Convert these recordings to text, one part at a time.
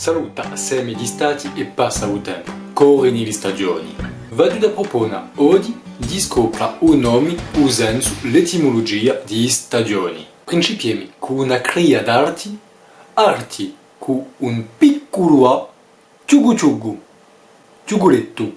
Saluta semi di stati e passa il tempo, corri nelle stagioni. Vado da propone oggi di scoprire un nome usando l'etimologia di stagioni. Principiamo con una cria d'arti, arti con un piccolo A, ciugu ciugu, ciuguletto.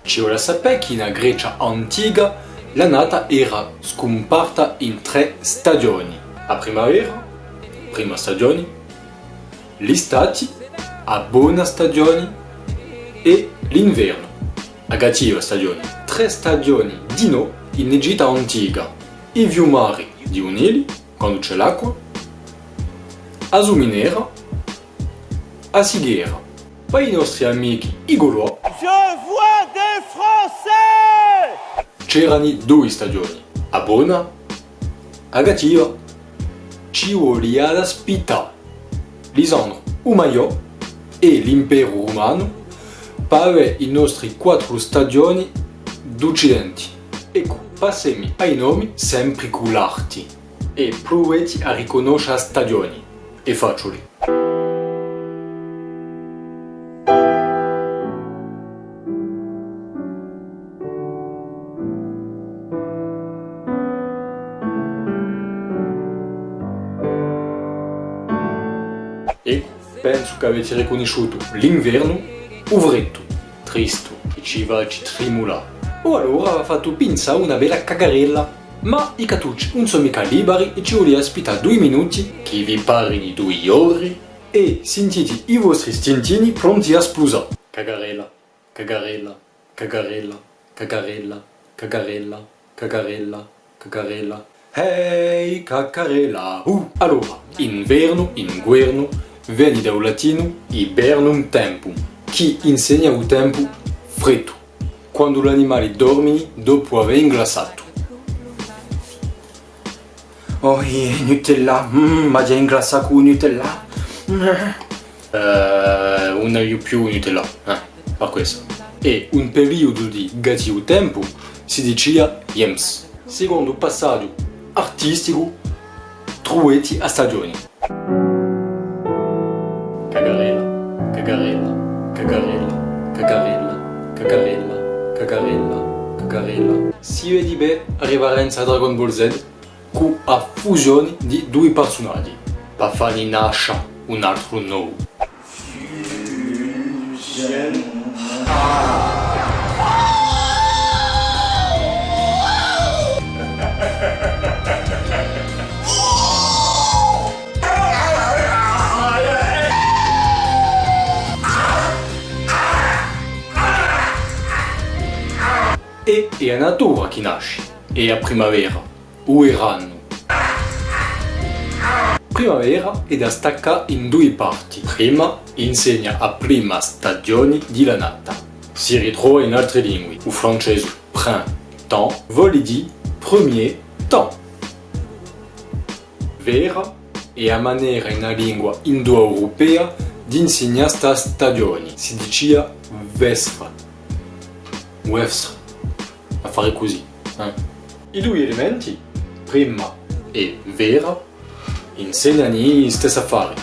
Ci vuole sapere che in Grecia antica la nata era scomparta in tre stagioni. A primavera, prima stagione, l'estate, a buona stagione e l'inverno, a cattiva stagione. Tre stagioni di no in Egitto antica. I fiumari di unili, quando c'è l'acqua, a Zuminera, a Sighera. Poi i nostri amici i Gaulois Je vois des Français c'erano due stagioni, a buona, a cattiva. Ci voleva da spita. Lisandro Umayo e l'impero romano per i nostri quattro stagioni d'Occidente. Ecco, passiamo ai nomi sempre con l'arti e provate a riconoscere stagioni. È facile. Penso che avete riconosciuto l'inverno, uvretto, tristo, e ci va ci trimula. O allora ha fatto pinza una bella cagarella. Ma i catucci non sono mica liberi e ci volete aspettare due minuti, che vi pare di due ore, e sentite i vostri stintini pronti a esplosare. Cagarella, cagarella, cagarella, cagarella, cagarella, cagarella, cagarella. Hey, cacarella! Uh! Allora, inverno, inguerno, viene dal latino hibernum tempum, che insegna il tempo freddo, quando l'animale dorme dopo aver inglassato. Oh, yeah, Nutella, mm, ma già ingrassa con Nutella. Eh, una di più Nutella, eh, per questo. E un periodo di cattivo tempo si diceva Jems, secondo passaggio artistico trueti a stagioni. Cagarella, cagarella, cagarella, cagarella, cagarella, cagarella, cagarella. Si vede bene a Dragon Ball Z con la fusione di due personaggi per fargli nascere un altro nuovo. E è la natura che nasce, è la primavera, o il ranno. Primavera è da staccare in due parti. Prima insegna la prima stagione di la nata. Si ritrova in altre lingue. Il francese printemps vuol dire premier temps. Vera è la maniera in una lingua indoeuropea di insegnare sta stagione. Si diceva vestra. Vestra. Fare così. eh. I due elementi, prima e vera, insegnano gli stessi affari.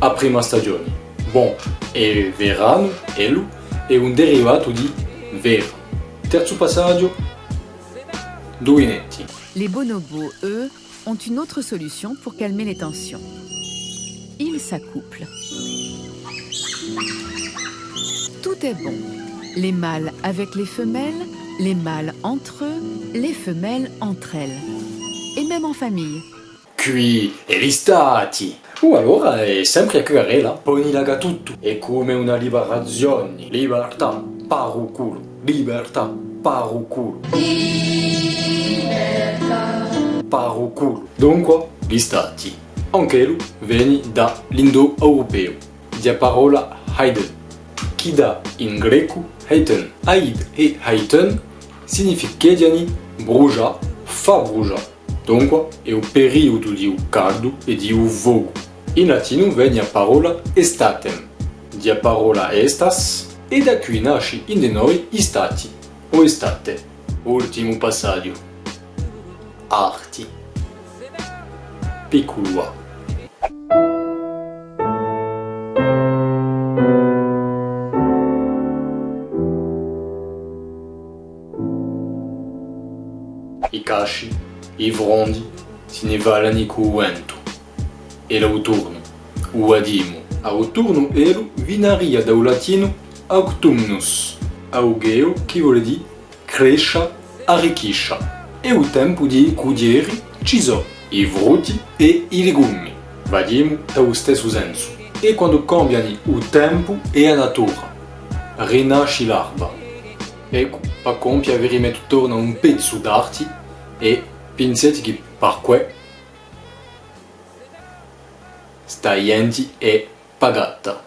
A prima stagione. Bon, e verano, elu, è un derivato di vera. Terzo passaggio, due netti. Les bonobos, eux, ont une autre solution pour calmer les tensions. Ils s'accouplent. Tout est bon. Les mâles avec les femelles, les mâles entre eux, les femelles entre elles. Et même en famille. Qui e gli stati. O allora è sempre a cagarella, poi laga tutto. È come una liberazione. Libertà, paru culo. Libertà, paru culo. Paru culo. Dunque, gli stati. Anche lui viene dall'indoeuropeo. Di parola Haiden. Chi dà in greco Haiten. Haid e Haiten significano brucia, fa brucia. Dunque è un periodo di un caldo e di un vogo. In latino viene la parola estatem, di parola estas, e da qui nasce in de noi istati o estate. Ultimo passaggio. arti. Piccolo I casci, i vrondi, si ne valani cu vento. E l'autunno, o adimo. Autunno elu vinaria dal latino autumnus, augeo che vuole dire crescia, arricchiscia. E o tempo di cudieri ci sono i frutti e i legumi. Vadiamo dallo stesso senso. E quando cambiano il tempo e la natura, rinasce Ecco, per compiere veramente torna un pezzo d'arte e pensate che per questo sta gente è pagata.